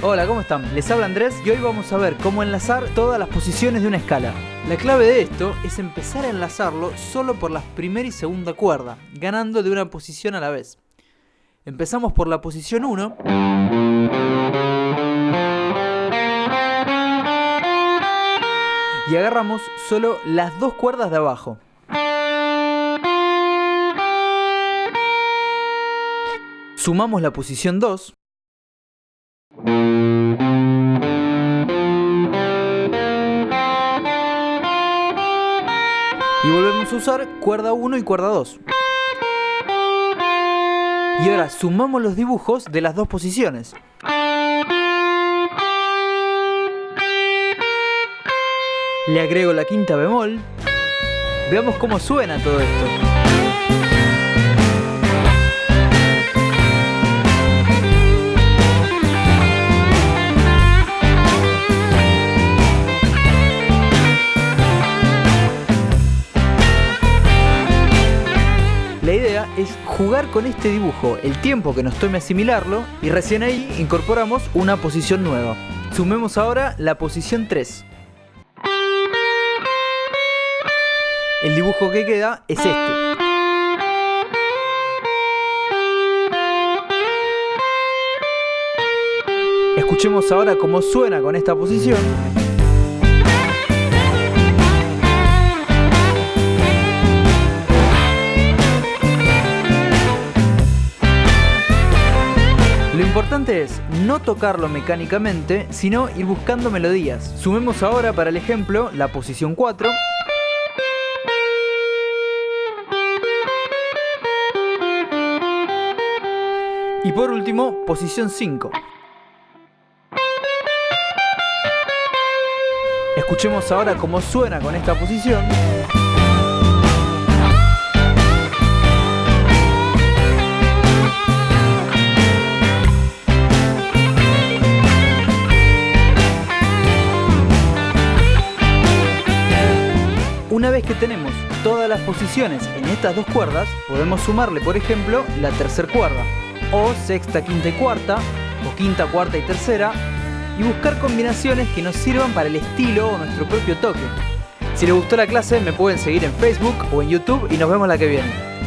Hola, ¿cómo están? Les habla Andrés y hoy vamos a ver cómo enlazar todas las posiciones de una escala. La clave de esto es empezar a enlazarlo solo por la primera y segunda cuerda, ganando de una posición a la vez. Empezamos por la posición 1. Y agarramos solo las dos cuerdas de abajo. Sumamos la posición 2. Y volvemos a usar cuerda 1 y cuerda 2. Y ahora sumamos los dibujos de las dos posiciones. Le agrego la quinta bemol. Veamos cómo suena todo esto. Jugar con este dibujo el tiempo que nos tome asimilarlo y recién ahí incorporamos una posición nueva. Sumemos ahora la posición 3. El dibujo que queda es este. Escuchemos ahora cómo suena con esta posición. Importante es no tocarlo mecánicamente, sino ir buscando melodías. Sumemos ahora para el ejemplo la posición 4. Y por último, posición 5. Escuchemos ahora cómo suena con esta posición. Que tenemos todas las posiciones en estas dos cuerdas, podemos sumarle, por ejemplo, la tercera cuerda, o sexta, quinta y cuarta, o quinta, cuarta y tercera, y buscar combinaciones que nos sirvan para el estilo o nuestro propio toque. Si les gustó la clase, me pueden seguir en Facebook o en YouTube y nos vemos la que viene.